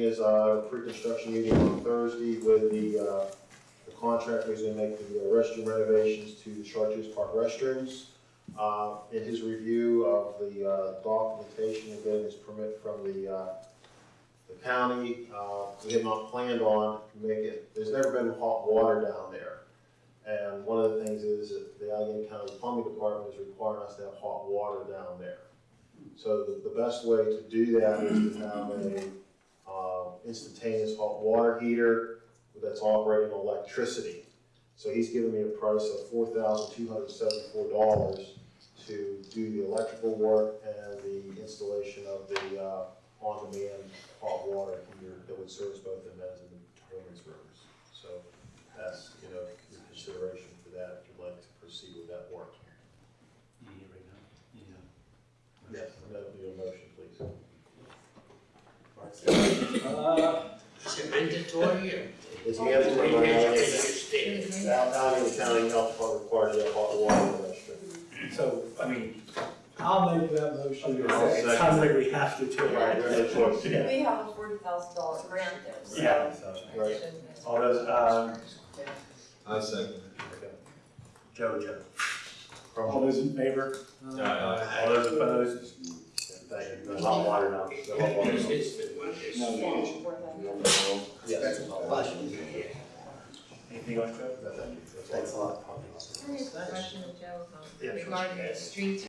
is, uh, pre-construction meeting on Thursday with the, uh, the contractor who's gonna make the uh, restroom renovations to the Chartiers Park restrooms. Uh, in his review of the, uh, documentation and getting his permit from the, uh, the county, uh, we have not planned on making, it. there's never been hot water down there. And one of the things is that the Allegheny County Plumbing Department is requiring us to have hot water down there. So the, the best way to do that is to have a, uh, instantaneous hot water heater that's operating on electricity. So he's giving me a price of four thousand two hundred seventy-four dollars to do the electrical work and the installation of the, uh, on-demand hot water heater that would service both the men's and the women's rooms. So that's, you know, your consideration for that, if you'd like to proceed with that work. You need it right now? Yeah. Yes, and that would be a motion, please. Uh, Is it mandatory or? It's Or mandatory, you by can law. just understand? Al- Allegheny County Health Department required to have hot water in. So, I mean, I'll make that motion. I'll it second. sounds we have to do it. Right, there's no choice. Yeah. We have a forty thousand dollar grant there, so. Yeah, so, Right. Shouldn't- all those, um, I second. Okay. Joe, Joe. All those in favor? Aye. All those opposed? Thank you. The hot water now. The hot water. It's, it's the one that's. Yeah, for that. Yes. Anything else, Joe? No, thank you. That's all. Thanks a lot. I have a question of Joe, um, Yeah, sure. regarding the streets